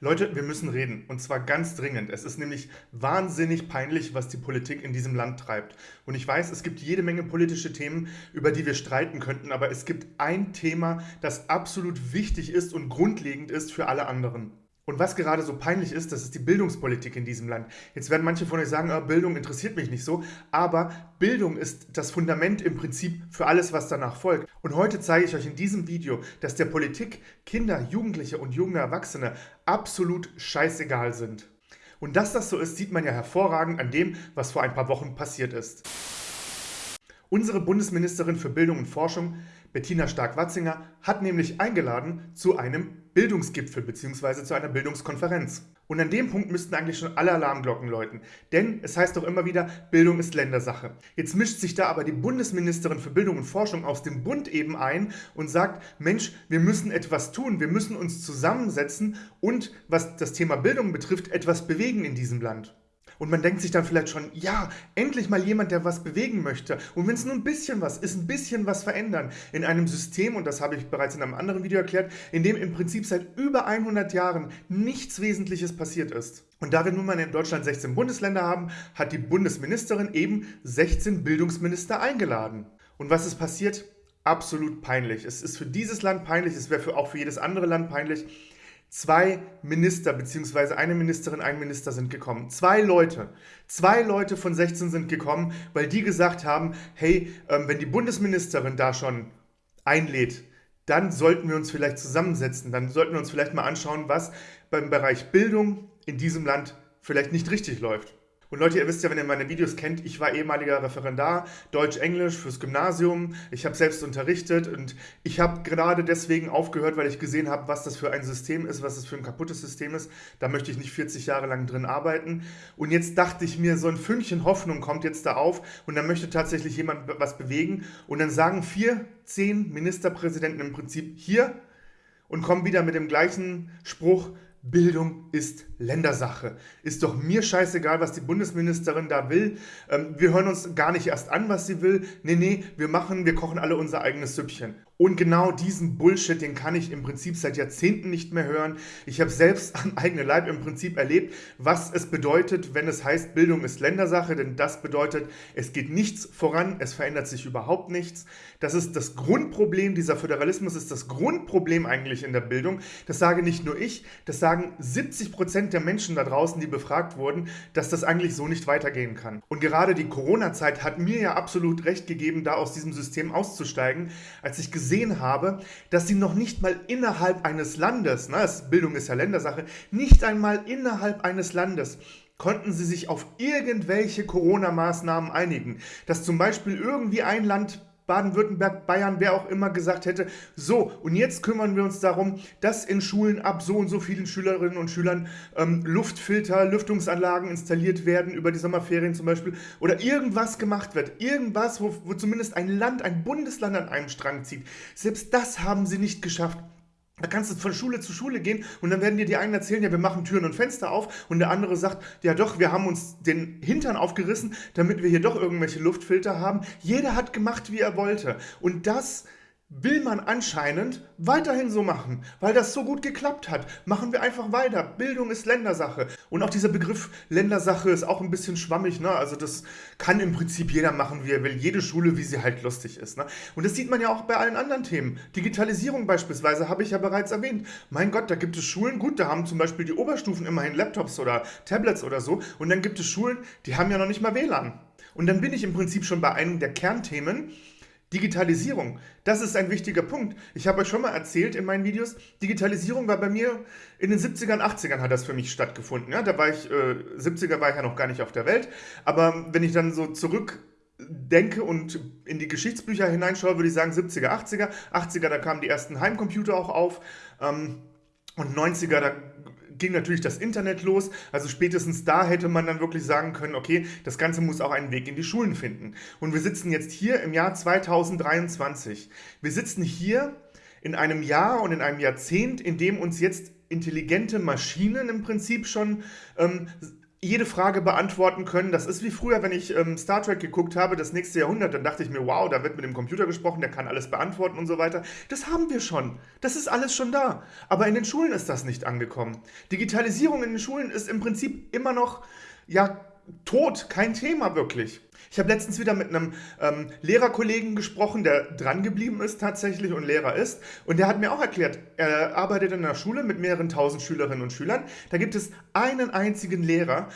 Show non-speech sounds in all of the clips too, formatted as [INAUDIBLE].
Leute, wir müssen reden. Und zwar ganz dringend. Es ist nämlich wahnsinnig peinlich, was die Politik in diesem Land treibt. Und ich weiß, es gibt jede Menge politische Themen, über die wir streiten könnten. Aber es gibt ein Thema, das absolut wichtig ist und grundlegend ist für alle anderen. Und was gerade so peinlich ist, das ist die Bildungspolitik in diesem Land. Jetzt werden manche von euch sagen, oh, Bildung interessiert mich nicht so, aber Bildung ist das Fundament im Prinzip für alles, was danach folgt. Und heute zeige ich euch in diesem Video, dass der Politik Kinder, Jugendliche und junge Erwachsene absolut scheißegal sind. Und dass das so ist, sieht man ja hervorragend an dem, was vor ein paar Wochen passiert ist. Unsere Bundesministerin für Bildung und Forschung, Bettina Stark-Watzinger, hat nämlich eingeladen zu einem Bildungsgipfel bzw. zu einer Bildungskonferenz. Und an dem Punkt müssten eigentlich schon alle Alarmglocken läuten. Denn es heißt doch immer wieder, Bildung ist Ländersache. Jetzt mischt sich da aber die Bundesministerin für Bildung und Forschung aus dem Bund eben ein und sagt, Mensch, wir müssen etwas tun, wir müssen uns zusammensetzen und, was das Thema Bildung betrifft, etwas bewegen in diesem Land. Und man denkt sich dann vielleicht schon, ja, endlich mal jemand, der was bewegen möchte. Und wenn es nur ein bisschen was ist, ein bisschen was verändern in einem System, und das habe ich bereits in einem anderen Video erklärt, in dem im Prinzip seit über 100 Jahren nichts Wesentliches passiert ist. Und da wir nun mal in Deutschland 16 Bundesländer haben, hat die Bundesministerin eben 16 Bildungsminister eingeladen. Und was ist passiert? Absolut peinlich. Es ist für dieses Land peinlich, es wäre auch für jedes andere Land peinlich. Zwei Minister bzw. eine Ministerin, ein Minister sind gekommen. Zwei Leute. Zwei Leute von 16 sind gekommen, weil die gesagt haben, hey, ähm, wenn die Bundesministerin da schon einlädt, dann sollten wir uns vielleicht zusammensetzen. Dann sollten wir uns vielleicht mal anschauen, was beim Bereich Bildung in diesem Land vielleicht nicht richtig läuft. Und Leute, ihr wisst ja, wenn ihr meine Videos kennt, ich war ehemaliger Referendar, Deutsch-Englisch fürs Gymnasium. Ich habe selbst unterrichtet und ich habe gerade deswegen aufgehört, weil ich gesehen habe, was das für ein System ist, was das für ein kaputtes System ist. Da möchte ich nicht 40 Jahre lang drin arbeiten. Und jetzt dachte ich mir, so ein Fünkchen Hoffnung kommt jetzt da auf und da möchte tatsächlich jemand was bewegen. Und dann sagen vier, zehn Ministerpräsidenten im Prinzip hier und kommen wieder mit dem gleichen Spruch, Bildung ist Ländersache. Ist doch mir scheißegal, was die Bundesministerin da will. Ähm, wir hören uns gar nicht erst an, was sie will. Nee, nee, wir machen, wir kochen alle unser eigenes Süppchen. Und genau diesen Bullshit, den kann ich im Prinzip seit Jahrzehnten nicht mehr hören. Ich habe selbst [LAUGHS] am eigenen Leib im Prinzip erlebt, was es bedeutet, wenn es heißt, Bildung ist Ländersache, denn das bedeutet, es geht nichts voran, es verändert sich überhaupt nichts. Das ist das Grundproblem, dieser Föderalismus ist das Grundproblem eigentlich in der Bildung. Das sage nicht nur ich, das sagen 70 Prozent der Menschen da draußen, die befragt wurden, dass das eigentlich so nicht weitergehen kann. Und gerade die Corona-Zeit hat mir ja absolut recht gegeben, da aus diesem System auszusteigen, als ich gesehen gesehen habe, dass sie noch nicht mal innerhalb eines Landes, na, Bildung ist ja Ländersache, nicht einmal innerhalb eines Landes konnten sie sich auf irgendwelche Corona-Maßnahmen einigen. Dass zum Beispiel irgendwie ein Land Baden-Württemberg, Bayern, wer auch immer gesagt hätte, so, und jetzt kümmern wir uns darum, dass in Schulen ab so und so vielen Schülerinnen und Schülern ähm, Luftfilter, Lüftungsanlagen installiert werden, über die Sommerferien zum Beispiel, oder irgendwas gemacht wird, irgendwas, wo, wo zumindest ein Land, ein Bundesland an einem Strang zieht. Selbst das haben sie nicht geschafft. Da kannst du von Schule zu Schule gehen und dann werden dir die einen erzählen, ja, wir machen Türen und Fenster auf und der andere sagt, ja doch, wir haben uns den Hintern aufgerissen, damit wir hier doch irgendwelche Luftfilter haben. Jeder hat gemacht, wie er wollte. Und das will man anscheinend weiterhin so machen, weil das so gut geklappt hat. Machen wir einfach weiter. Bildung ist Ländersache. Und auch dieser Begriff Ländersache ist auch ein bisschen schwammig. Ne? Also das kann im Prinzip jeder machen, wie er will. Jede Schule, wie sie halt lustig ist. Ne? Und das sieht man ja auch bei allen anderen Themen. Digitalisierung beispielsweise habe ich ja bereits erwähnt. Mein Gott, da gibt es Schulen, gut, da haben zum Beispiel die Oberstufen immerhin Laptops oder Tablets oder so. Und dann gibt es Schulen, die haben ja noch nicht mal WLAN. Und dann bin ich im Prinzip schon bei einem der Kernthemen, Digitalisierung, das ist ein wichtiger Punkt. Ich habe euch schon mal erzählt in meinen Videos, Digitalisierung war bei mir in den 70ern, 80ern hat das für mich stattgefunden. Ja, da war ich, äh, 70er war ich ja noch gar nicht auf der Welt, aber wenn ich dann so zurückdenke und in die Geschichtsbücher hineinschaue, würde ich sagen 70er, 80er. 80er, da kamen die ersten Heimcomputer auch auf ähm, und 90er, da ging natürlich das Internet los. Also spätestens da hätte man dann wirklich sagen können, okay, das Ganze muss auch einen Weg in die Schulen finden. Und wir sitzen jetzt hier im Jahr 2023. Wir sitzen hier in einem Jahr und in einem Jahrzehnt, in dem uns jetzt intelligente Maschinen im Prinzip schon ähm, jede Frage beantworten können. Das ist wie früher, wenn ich ähm, Star Trek geguckt habe, das nächste Jahrhundert, dann dachte ich mir, wow, da wird mit dem Computer gesprochen, der kann alles beantworten und so weiter. Das haben wir schon. Das ist alles schon da. Aber in den Schulen ist das nicht angekommen. Digitalisierung in den Schulen ist im Prinzip immer noch, ja, tot, kein Thema wirklich. Ich habe letztens wieder mit einem ähm, Lehrerkollegen gesprochen, der drangeblieben ist tatsächlich und Lehrer ist. Und der hat mir auch erklärt, er arbeitet in einer Schule mit mehreren tausend Schülerinnen und Schülern. Da gibt es einen einzigen Lehrer,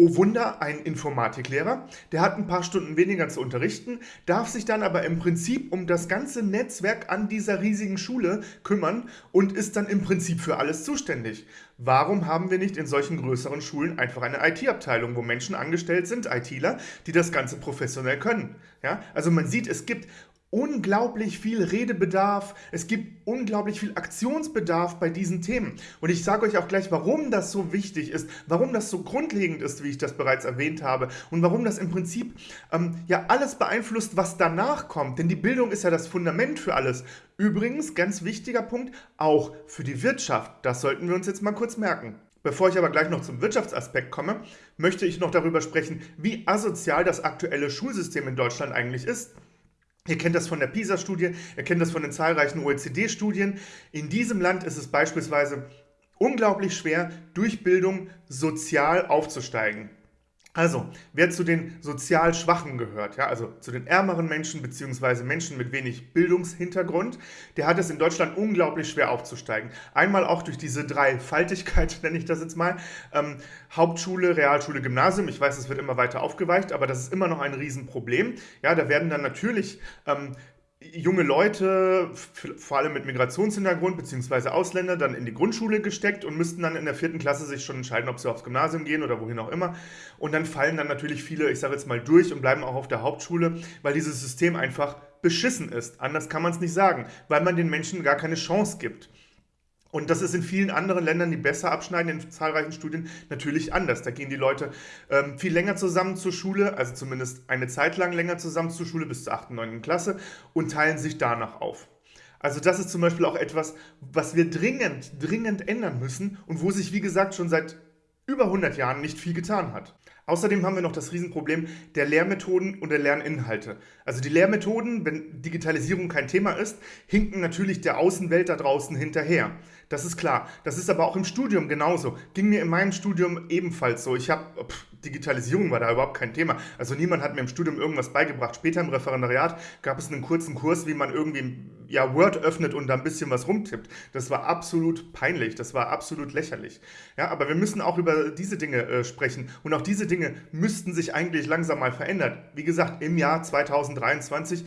Oh Wunder, ein Informatiklehrer, der hat ein paar Stunden weniger zu unterrichten, darf sich dann aber im Prinzip um das ganze Netzwerk an dieser riesigen Schule kümmern und ist dann im Prinzip für alles zuständig. Warum haben wir nicht in solchen größeren Schulen einfach eine IT-Abteilung, wo Menschen angestellt sind, ITler, die das Ganze professionell können? Ja? Also man sieht, es gibt unglaublich viel Redebedarf, es gibt unglaublich viel Aktionsbedarf bei diesen Themen. Und ich sage euch auch gleich, warum das so wichtig ist, warum das so grundlegend ist, wie ich das bereits erwähnt habe, und warum das im Prinzip ähm, ja alles beeinflusst, was danach kommt. Denn die Bildung ist ja das Fundament für alles. Übrigens, ganz wichtiger Punkt, auch für die Wirtschaft. Das sollten wir uns jetzt mal kurz merken. Bevor ich aber gleich noch zum Wirtschaftsaspekt komme, möchte ich noch darüber sprechen, wie asozial das aktuelle Schulsystem in Deutschland eigentlich ist. Ihr kennt das von der PISA-Studie, ihr kennt das von den zahlreichen OECD-Studien. In diesem Land ist es beispielsweise unglaublich schwer, durch Bildung sozial aufzusteigen. Also, wer zu den sozial Schwachen gehört, ja, also zu den ärmeren Menschen bzw. Menschen mit wenig Bildungshintergrund, der hat es in Deutschland unglaublich schwer aufzusteigen. Einmal auch durch diese Dreifaltigkeit, [LAUGHS] nenne ich das jetzt mal, ähm, Hauptschule, Realschule, Gymnasium. Ich weiß, es wird immer weiter aufgeweicht, aber das ist immer noch ein Riesenproblem. Ja, da werden dann natürlich ähm, junge Leute, vor allem mit Migrationshintergrund bzw. Ausländer, dann in die Grundschule gesteckt und müssten dann in der vierten Klasse sich schon entscheiden, ob sie aufs Gymnasium gehen oder wohin auch immer. Und dann fallen dann natürlich viele, ich sage jetzt mal, durch und bleiben auch auf der Hauptschule, weil dieses System einfach beschissen ist. Anders kann man es nicht sagen, weil man den Menschen gar keine Chance gibt. Und das ist in vielen anderen Ländern, die besser abschneiden, in zahlreichen Studien natürlich anders. Da gehen die Leute ähm, viel länger zusammen zur Schule, also zumindest eine Zeit lang länger zusammen zur Schule, bis zur 8., 9. Klasse und teilen sich danach auf. Also das ist zum Beispiel auch etwas, was wir dringend, dringend ändern müssen und wo sich, wie gesagt, schon seit über 100 Jahren nicht viel getan hat. Außerdem haben wir noch das Riesenproblem der Lehrmethoden und der Lerninhalte. Also die Lehrmethoden, wenn Digitalisierung kein Thema ist, hinken natürlich der Außenwelt da draußen hinterher. Das ist klar. Das ist aber auch im Studium genauso. Ging mir in meinem Studium ebenfalls so. Ich habe Digitalisierung war da überhaupt kein Thema. Also niemand hat mir im Studium irgendwas beigebracht. Später im Referendariat gab es einen kurzen Kurs, wie man irgendwie ja, Word öffnet und da ein bisschen was rumtippt. Das war absolut peinlich, das war absolut lächerlich. Ja, aber wir müssen auch über diese Dinge äh, sprechen und auch diese Dinge müssten sich eigentlich langsam mal verändern. Wie gesagt, im Jahr 2023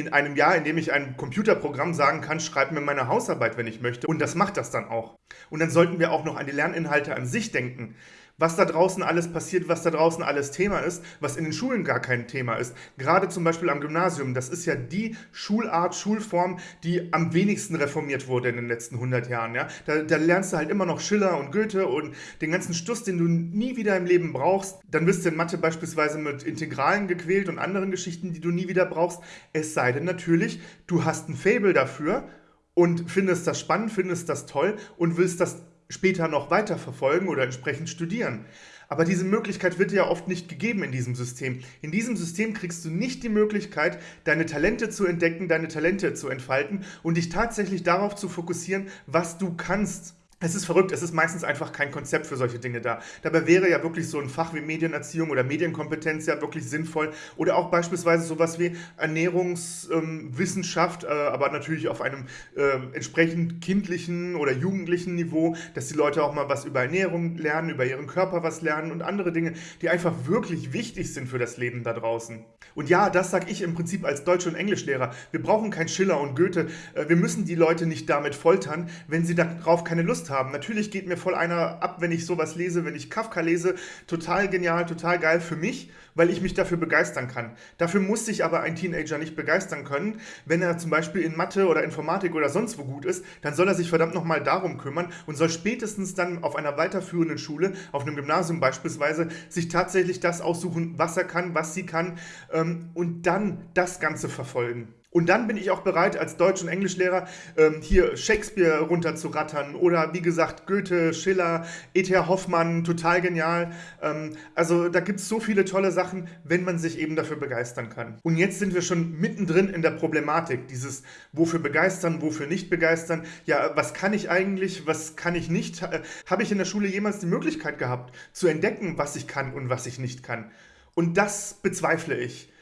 in einem Jahr, in dem ich ein Computerprogramm sagen kann, schreib mir meine Hausarbeit, wenn ich möchte. Und das macht das dann auch. Und dann sollten wir auch noch an die Lerninhalte an sich denken was da draußen alles passiert, was da draußen alles Thema ist, was in den Schulen gar kein Thema ist. Gerade zum Beispiel am Gymnasium, das ist ja die Schulart, Schulform, die am wenigsten reformiert wurde in den letzten 100 Jahren. Ja? Da, da lernst du halt immer noch Schiller und Goethe und den ganzen Stuss, den du nie wieder im Leben brauchst. Dann wirst du in Mathe beispielsweise mit Integralen gequält und anderen Geschichten, die du nie wieder brauchst. Es sei denn natürlich, du hast ein Fable dafür und findest das spannend, findest das toll und willst das später noch weiterverfolgen oder entsprechend studieren. Aber diese Möglichkeit wird dir ja oft nicht gegeben in diesem System. In diesem System kriegst du nicht die Möglichkeit, deine Talente zu entdecken, deine Talente zu entfalten und dich tatsächlich darauf zu fokussieren, was du kannst. Es ist verrückt, es ist meistens einfach kein Konzept für solche Dinge da. Dabei wäre ja wirklich so ein Fach wie Medienerziehung oder Medienkompetenz ja wirklich sinnvoll. Oder auch beispielsweise sowas wie Ernährungswissenschaft, ähm, äh, aber natürlich auf einem äh, entsprechend kindlichen oder jugendlichen Niveau, dass die Leute auch mal was über Ernährung lernen, über ihren Körper was lernen und andere Dinge, die einfach wirklich wichtig sind für das Leben da draußen. Und ja, das sage ich im Prinzip als Deutsch- und Englischlehrer. Wir brauchen kein Schiller und Goethe. Äh, wir müssen die Leute nicht damit foltern, wenn sie darauf keine Lust haben haben. Natürlich geht mir voll einer ab, wenn ich sowas lese, wenn ich Kafka lese. Total genial, total geil für mich, weil ich mich dafür begeistern kann. Dafür muss sich aber ein Teenager nicht begeistern können. Wenn er zum Beispiel in Mathe oder Informatik oder sonst wo gut ist, dann soll er sich verdammt nochmal darum kümmern und soll spätestens dann auf einer weiterführenden Schule, auf einem Gymnasium beispielsweise, sich tatsächlich das aussuchen, was er kann, was sie kann ähm, und dann das Ganze verfolgen. Und dann bin ich auch bereit, als Deutsch- und Englischlehrer ähm, hier Shakespeare runterzurattern oder wie gesagt Goethe, Schiller, E.T.R. Hoffmann, total genial. Ähm, also da gibt es so viele tolle Sachen, wenn man sich eben dafür begeistern kann. Und jetzt sind wir schon mittendrin in der Problematik, dieses wofür begeistern, wofür nicht begeistern. Ja, was kann ich eigentlich, was kann ich nicht? Habe ich in der Schule jemals die Möglichkeit gehabt, zu entdecken, was ich kann und was ich nicht kann? Und das bezweifle ich.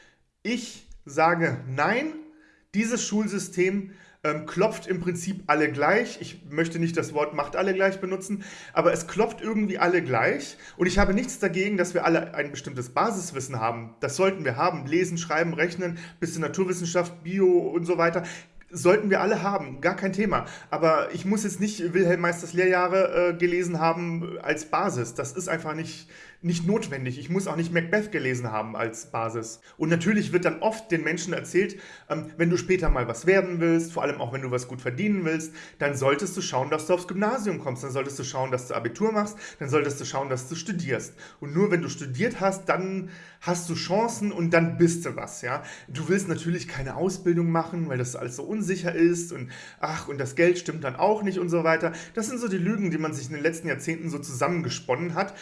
Ich sage nein dieses Schulsystem ähm, klopft im Prinzip alle gleich. Ich möchte nicht das Wort macht alle gleich benutzen, aber es klopft irgendwie alle gleich. Und ich habe nichts dagegen, dass wir alle ein bestimmtes Basiswissen haben. Das sollten wir haben. Lesen, schreiben, rechnen, bisschen Naturwissenschaft, Bio und so weiter. Sollten wir alle haben, gar kein Thema. Aber ich muss jetzt nicht Wilhelm Meisters Lehrjahre äh, gelesen haben als Basis. Das ist einfach nicht, nicht notwendig. Ich muss auch nicht Macbeth gelesen haben als Basis. Und natürlich wird dann oft den Menschen erzählt, ähm, wenn du später mal was werden willst, vor allem auch wenn du was gut verdienen willst, dann solltest du schauen, dass du aufs Gymnasium kommst, dann solltest du schauen, dass du Abitur machst, dann solltest du schauen, dass du studierst. Und nur wenn du studiert hast, dann hast du Chancen und dann bist du was, ja. Du willst natürlich keine Ausbildung machen, weil das alles so unsicher ist und ach, und das Geld stimmt dann auch nicht und so weiter. Das sind so die Lügen, die man sich in den letzten Jahrzehnten so zusammengesponnen hat,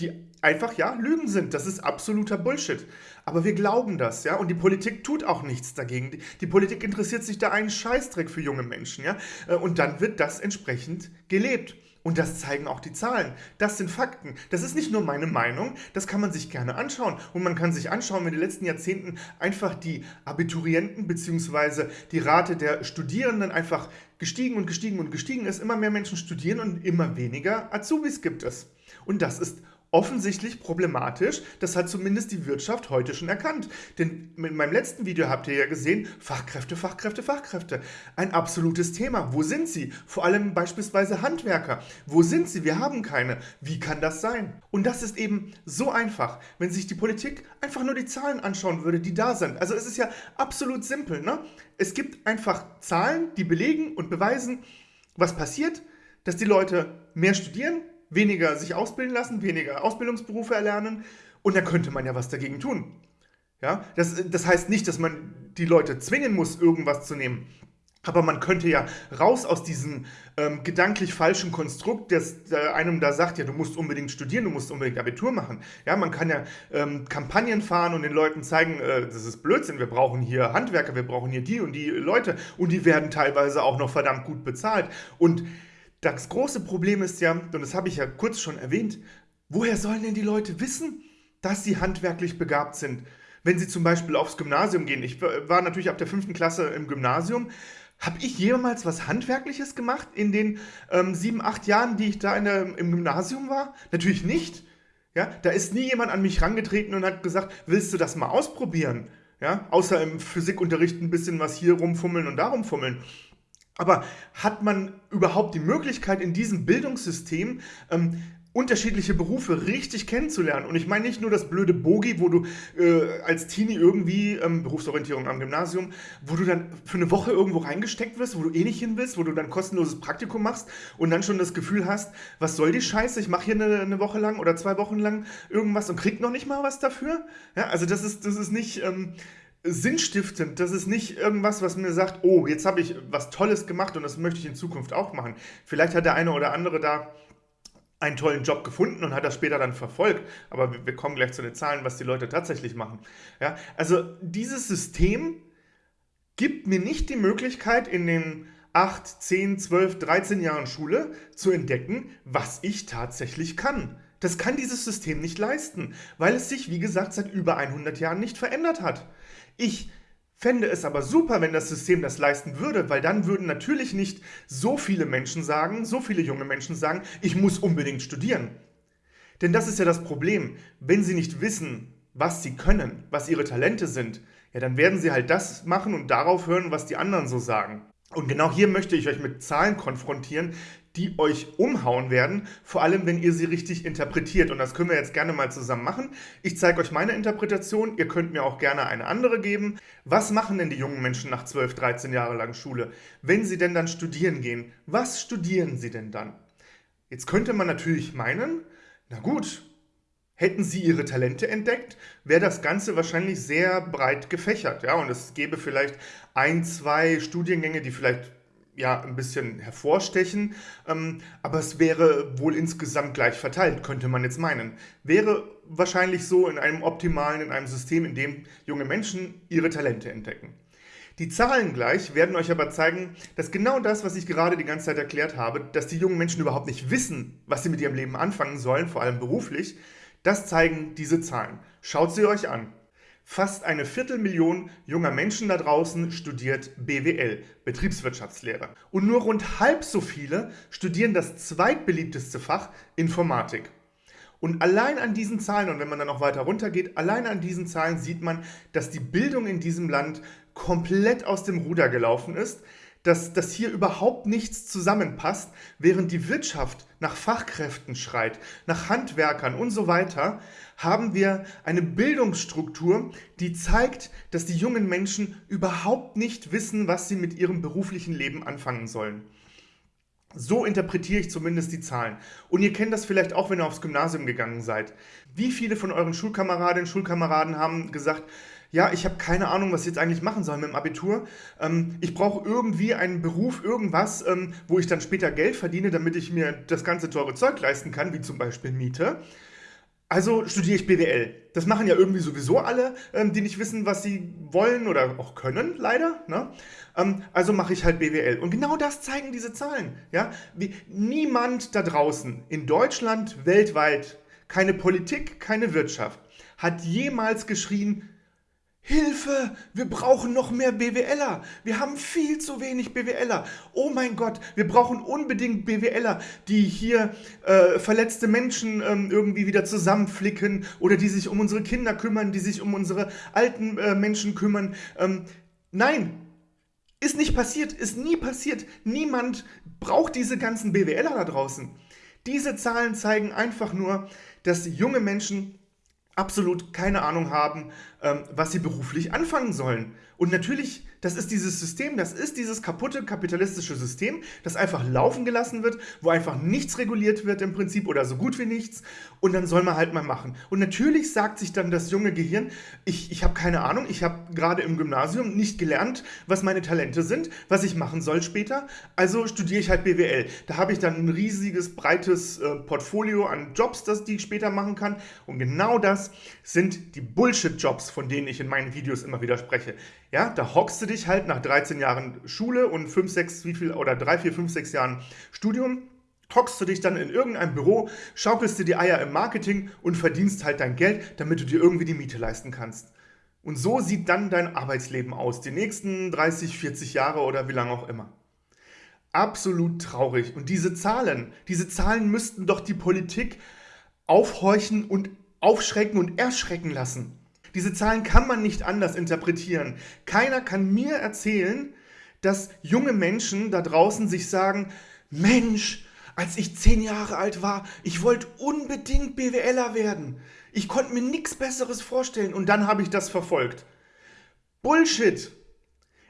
die einfach, ja, Lügen sind. Das ist absoluter Bullshit. Aber wir glauben das, ja, und die Politik tut auch nichts dagegen. Die, die, Politik interessiert sich da einen Scheißdreck für junge Menschen, ja, äh, und dann wird das entsprechend gelebt. Und das zeigen auch die Zahlen. Das sind Fakten. Das ist nicht nur meine Meinung, das kann man sich gerne anschauen. Und man kann sich anschauen, wenn in den letzten Jahrzehnten einfach die Abiturienten bzw. die Rate der Studierenden einfach gestiegen und gestiegen und gestiegen ist. Immer mehr Menschen studieren und immer weniger Azubis gibt es. Und das ist offensichtlich problematisch. Das hat zumindest die Wirtschaft heute schon erkannt. Denn in meinem letzten Video habt ihr ja gesehen, Fachkräfte, Fachkräfte, Fachkräfte. Ein absolutes Thema. Wo sind sie? Vor allem beispielsweise Handwerker. Wo sind sie? Wir haben keine. Wie kann das sein? Und das ist eben so einfach, wenn sich die Politik einfach nur die Zahlen anschauen würde, die da sind. Also es ist ja absolut simpel. Ne? Es gibt einfach Zahlen, die belegen und beweisen, was passiert, dass die Leute mehr studieren, weniger sich ausbilden lassen, weniger Ausbildungsberufe erlernen und da könnte man ja was dagegen tun. Ja, das, das heißt nicht, dass man die Leute zwingen muss, irgendwas zu nehmen. Aber man könnte ja raus aus diesem ähm, gedanklich falschen Konstrukt, das äh, einem da sagt, ja, du musst unbedingt studieren, du musst unbedingt Abitur machen. Ja, man kann ja ähm, Kampagnen fahren und den Leuten zeigen, äh, das ist Blödsinn, wir brauchen hier Handwerker, wir brauchen hier die und die Leute und die werden teilweise auch noch verdammt gut bezahlt. Und das große Problem ist ja, und das habe ich ja kurz schon erwähnt, woher sollen denn die Leute wissen, dass sie handwerklich begabt sind? Wenn sie zum Beispiel aufs Gymnasium gehen. Ich war natürlich ab der fünften Klasse im Gymnasium. Habe ich jemals was Handwerkliches gemacht in den ähm, sieben, acht Jahren, die ich da der, im Gymnasium war? Natürlich nicht. Ja, da ist nie jemand an mich rangetreten und hat gesagt, willst du das mal ausprobieren? Ja, außer im Physikunterricht ein bisschen was hier rumfummeln und da rumfummeln. Aber hat man überhaupt die Möglichkeit in diesem Bildungssystem ähm, unterschiedliche Berufe richtig kennenzulernen. Und ich meine nicht nur das blöde Bogi, wo du äh, als Teenie irgendwie, ähm, Berufsorientierung am Gymnasium, wo du dann für eine Woche irgendwo reingesteckt wirst, wo du eh nicht hin willst, wo du dann kostenloses Praktikum machst und dann schon das Gefühl hast, was soll die Scheiße, ich mache hier eine, eine, Woche lang oder zwei Wochen lang irgendwas und krieg noch nicht mal was dafür. Ja, also das ist, das ist nicht... Ähm, sinnstiftend. Das ist nicht irgendwas, was mir sagt, oh, jetzt habe ich was Tolles gemacht und das möchte ich in Zukunft auch machen. Vielleicht hat der eine oder andere da einen tollen Job gefunden und hat das später dann verfolgt. Aber wir kommen gleich zu den Zahlen, was die Leute tatsächlich machen. Ja, also dieses System gibt mir nicht die Möglichkeit, in den 8, 10, 12, 13 Jahren Schule zu entdecken, was ich tatsächlich kann. Das kann dieses System nicht leisten, weil es sich, wie gesagt, seit über 100 Jahren nicht verändert hat. Ich fände es aber super, wenn das System das leisten würde, weil dann würden natürlich nicht so viele Menschen sagen, so viele junge Menschen sagen, ich muss unbedingt studieren. Denn das ist ja das Problem. Wenn sie nicht wissen, was sie können, was ihre Talente sind, ja, dann werden sie halt das machen und darauf hören, was die anderen so sagen. Und genau hier möchte ich euch mit Zahlen konfrontieren, die euch umhauen werden, vor allem wenn ihr sie richtig interpretiert. Und das können wir jetzt gerne mal zusammen machen. Ich zeige euch meine Interpretation, ihr könnt mir auch gerne eine andere geben. Was machen denn die jungen Menschen nach 12, 13 Jahre lang Schule? Wenn sie denn dann studieren gehen, was studieren sie denn dann? Jetzt könnte man natürlich meinen, na gut, Hätten sie ihre Talente entdeckt, wäre das Ganze wahrscheinlich sehr breit gefächert. Ja? Und es gäbe vielleicht ein, zwei Studiengänge, die vielleicht ja, ein bisschen hervorstechen, ähm, aber es wäre wohl insgesamt gleich verteilt, könnte man jetzt meinen. Wäre wahrscheinlich so in einem optimalen, in einem System, in dem junge Menschen ihre Talente entdecken. Die Zahlen gleich werden euch aber zeigen, dass genau das, was ich gerade die ganze Zeit erklärt habe, dass die jungen Menschen überhaupt nicht wissen, was sie mit ihrem Leben anfangen sollen, vor allem beruflich, das zeigen diese Zahlen. Schaut sie euch an. Fast eine Viertelmillion junger Menschen da draußen studiert BWL, Betriebswirtschaftslehre. Und nur rund halb so viele studieren das zweitbeliebteste Fach Informatik. Und allein an diesen Zahlen, und wenn man dann noch weiter runter geht, allein an diesen Zahlen sieht man, dass die Bildung in diesem Land komplett aus dem Ruder gelaufen ist dass, dass hier überhaupt nichts zusammenpasst, während die Wirtschaft nach Fachkräften schreit, nach Handwerkern und so weiter, haben wir eine Bildungsstruktur, die zeigt, dass die jungen Menschen überhaupt nicht wissen, was sie mit ihrem beruflichen Leben anfangen sollen. So interpretiere ich zumindest die Zahlen. Und ihr kennt das vielleicht auch, wenn ihr aufs Gymnasium gegangen seid. Wie viele von euren Schulkameradinnen und Schulkameraden haben gesagt, ja, ich habe keine Ahnung, was ich jetzt eigentlich machen soll mit dem Abitur. Ähm, ich brauche irgendwie einen Beruf, irgendwas, ähm, wo ich dann später Geld verdiene, damit ich mir das ganze teure Zeug leisten kann, wie zum Beispiel Miete. Also studiere ich BWL. Das machen ja irgendwie sowieso alle, ähm, die nicht wissen, was sie wollen oder auch können, leider. Ne? Ähm, also mache ich halt BWL. Und genau das zeigen diese Zahlen. Ja? Wie, niemand da draußen, in Deutschland, weltweit, keine Politik, keine Wirtschaft, hat jemals geschrien, Hilfe, wir brauchen noch mehr BWLer. Wir haben viel zu wenig BWLer. Oh mein Gott, wir brauchen unbedingt BWLer, die hier äh, verletzte Menschen ähm, irgendwie wieder zusammenflicken oder die sich um unsere Kinder kümmern, die sich um unsere alten äh, Menschen kümmern. Ähm, nein, ist nicht passiert, ist nie passiert. Niemand braucht diese ganzen BWLer da draußen. Diese Zahlen zeigen einfach nur, dass junge Menschen absolut keine Ahnung haben, was sie beruflich anfangen sollen. Und natürlich, das ist dieses System, das ist dieses kaputte kapitalistische System, das einfach laufen gelassen wird, wo einfach nichts reguliert wird im Prinzip oder so gut wie nichts. Und dann soll man halt mal machen. Und natürlich sagt sich dann das junge Gehirn, ich, ich habe keine Ahnung, ich habe gerade im Gymnasium nicht gelernt, was meine Talente sind, was ich machen soll später. Also studiere ich halt BWL. Da habe ich dann ein riesiges, breites äh, Portfolio an Jobs, das die ich später machen kann. Und genau das sind die Bullshit-Jobs, von denen ich in meinen Videos immer wieder spreche. Ja, da hockst du dich halt nach 13 Jahren Schule und 5, 6, wie viel, oder 3, 4, 5, 6 Jahren Studium, hockst du dich dann in irgendeinem Büro, schaukelst dir die Eier im Marketing und verdienst halt dein Geld, damit du dir irgendwie die Miete leisten kannst. Und so sieht dann dein Arbeitsleben aus, die nächsten 30, 40 Jahre oder wie lange auch immer. Absolut traurig. Und diese Zahlen, diese Zahlen müssten doch die Politik aufhorchen und aufschrecken und erschrecken lassen. Diese Zahlen kann man nicht anders interpretieren. Keiner kann mir erzählen, dass junge Menschen da draußen sich sagen, Mensch, als ich zehn Jahre alt war, ich wollte unbedingt BWLer werden. Ich konnte mir nichts Besseres vorstellen und dann habe ich das verfolgt. Bullshit!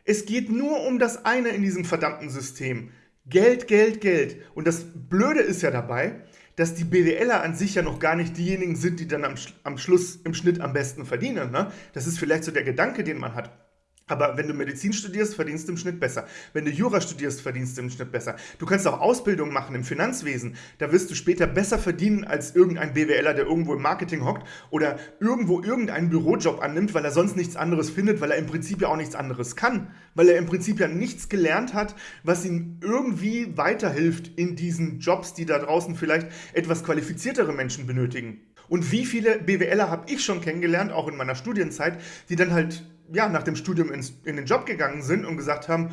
Es geht nur um das eine in diesem verdammten System. Geld, Geld, Geld. Und das Blöde ist ja dabei, dass die BWLer an sich ja noch gar nicht diejenigen sind, die dann am, am Schluss im Schnitt am besten verdienen. Ne? Das ist vielleicht so der Gedanke, den man hat. Aber wenn du Medizin studierst, verdienst du im Schnitt besser. Wenn du Jura studierst, verdienst du im Schnitt besser. Du kannst auch Ausbildung machen im Finanzwesen. Da wirst du später besser verdienen als irgendein BWLer, der irgendwo im Marketing hockt oder irgendwo irgendeinen Bürojob annimmt, weil er sonst nichts anderes findet, weil er im Prinzip ja auch nichts anderes kann. Weil er im Prinzip ja nichts gelernt hat, was ihm irgendwie weiterhilft in diesen Jobs, die da draußen vielleicht etwas qualifiziertere Menschen benötigen. Und wie viele BWLer habe ich schon kennengelernt, auch in meiner Studienzeit, die dann halt ja, nach dem Studium ins, in den Job gegangen sind und gesagt haben,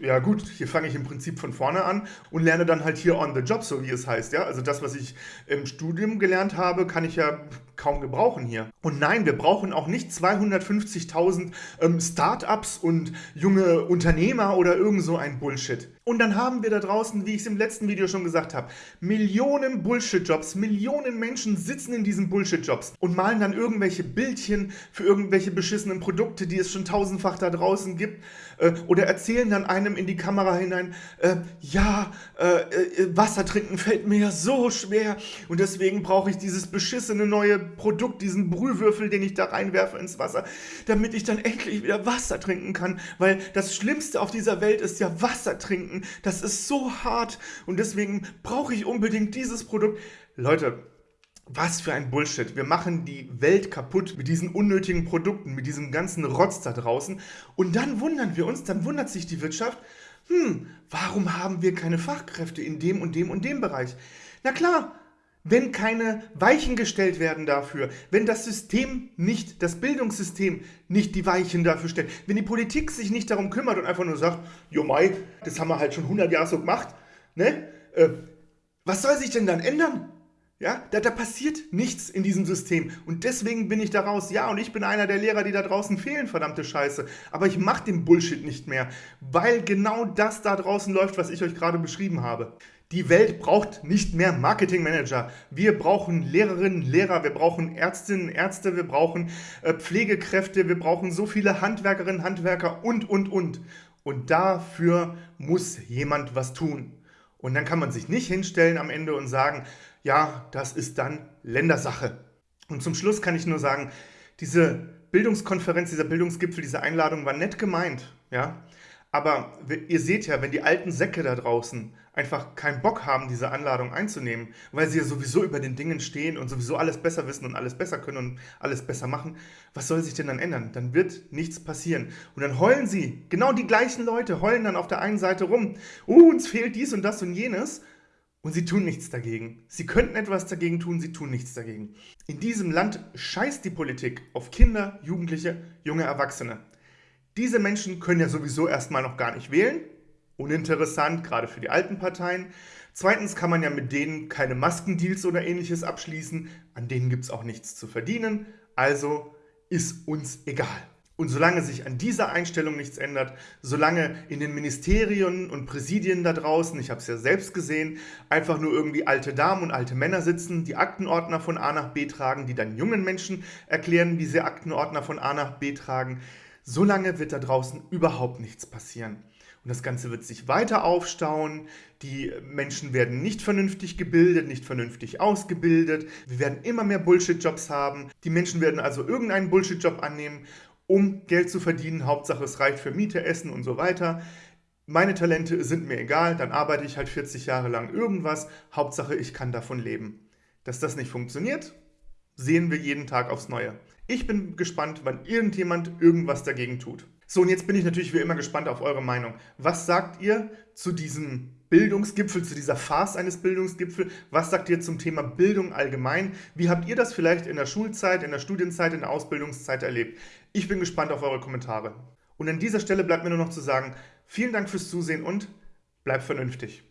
ja gut, hier fange ich im Prinzip von vorne an und lerne dann halt hier on the job, so wie es heißt. Ja? Also das, was ich im Studium gelernt habe, kann ich ja kaum gebrauchen hier. Und nein, wir brauchen auch nicht 250.000 ähm, Startups und junge Unternehmer oder irgend so ein Bullshit. Und dann haben wir da draußen, wie ich es im letzten Video schon gesagt habe, Millionen Bullshit-Jobs, Millionen Menschen sitzen in diesen Bullshit-Jobs und malen dann irgendwelche Bildchen für irgendwelche beschissenen Produkte, die es schon tausendfach da draußen gibt äh, oder erzählen dann einem in die Kamera hinein, äh, ja, äh, äh, Wasser trinken fällt mir ja so schwer und deswegen brauche ich dieses beschissene neue Produkt, diesen Brühwürfel, den ich da reinwerfe ins Wasser, damit ich dann endlich wieder Wasser trinken kann, weil das Schlimmste auf dieser Welt ist ja Wasser trinken. Das ist so hart und deswegen brauche ich unbedingt dieses Produkt. Leute, was für ein Bullshit. Wir machen die Welt kaputt mit diesen unnötigen Produkten, mit diesem ganzen Rotz da draußen. Und dann wundern wir uns, dann wundert sich die Wirtschaft, hm, warum haben wir keine Fachkräfte in dem und dem und dem Bereich? Na klar, wenn keine Weichen gestellt werden dafür, wenn das System nicht, das Bildungssystem nicht die Weichen dafür stellt, wenn die Politik sich nicht darum kümmert und einfach nur sagt, jo Mai, das haben wir halt schon 100 Jahre so gemacht, ne? Äh, was soll sich denn dann ändern? Ja, da, da passiert nichts in diesem System. Und deswegen bin ich da raus. Ja, und ich bin einer der Lehrer, die da draußen fehlen, verdammte Scheiße. Aber ich mache den Bullshit nicht mehr, weil genau das da draußen läuft, was ich euch gerade beschrieben habe. Die Welt braucht nicht mehr Marketingmanager. Wir brauchen Lehrerinnen, Lehrer, wir brauchen Ärztinnen, Ärzte, wir brauchen äh, Pflegekräfte, wir brauchen so viele Handwerkerinnen, Handwerker und, und, und. Und dafür muss jemand was tun. Und dann kann man sich nicht hinstellen am Ende und sagen, ja, das ist dann Ländersache. Und zum Schluss kann ich nur sagen, diese Bildungskonferenz, dieser Bildungsgipfel, diese Einladung war nett gemeint, ja. Aber ihr seht ja, wenn die alten Säcke da draußen einfach keinen Bock haben, diese Anladung einzunehmen, weil sie ja sowieso über den Dingen stehen und sowieso alles besser wissen und alles besser können und alles besser machen, was soll sich denn dann ändern? Dann wird nichts passieren. Und dann heulen sie, genau die gleichen Leute heulen dann auf der einen Seite rum, oh, uns fehlt dies und das und jenes. Und sie tun nichts dagegen. Sie könnten etwas dagegen tun, sie tun nichts dagegen. In diesem Land scheißt die Politik auf Kinder, Jugendliche, junge Erwachsene. Diese Menschen können ja sowieso erstmal noch gar nicht wählen. Uninteressant, gerade für die alten Parteien. Zweitens kann man ja mit denen keine Maskendeals oder ähnliches abschließen. An denen gibt es auch nichts zu verdienen. Also ist uns egal. Und solange sich an dieser Einstellung nichts ändert, solange in den Ministerien und Präsidien da draußen, ich habe es ja selbst gesehen, einfach nur irgendwie alte Damen und alte Männer sitzen, die Aktenordner von A nach B tragen, die dann jungen Menschen erklären, wie sie Aktenordner von A nach B tragen, Solange wird da draußen überhaupt nichts passieren. Und das Ganze wird sich weiter aufstauen. Die Menschen werden nicht vernünftig gebildet, nicht vernünftig ausgebildet. Wir werden immer mehr Bullshit-Jobs haben. Die Menschen werden also irgendeinen Bullshit-Job annehmen, um Geld zu verdienen. Hauptsache es reicht für Miete, Essen und so weiter. Meine Talente sind mir egal, dann arbeite ich halt 40 Jahre lang irgendwas. Hauptsache ich kann davon leben. Dass das nicht funktioniert, sehen wir jeden Tag aufs Neue. Ich bin gespannt, wann irgendjemand irgendwas dagegen tut. So, und jetzt bin ich natürlich wie immer gespannt auf eure Meinung. Was sagt ihr zu diesem Bildungsgipfel, zu dieser Farce eines Bildungsgipfels? Was sagt ihr zum Thema Bildung allgemein? Wie habt ihr das vielleicht in der Schulzeit, in der Studienzeit, in der Ausbildungszeit erlebt? Ich bin gespannt auf eure Kommentare. Und an dieser Stelle bleibt mir nur noch zu sagen, vielen Dank fürs Zusehen und bleibt vernünftig.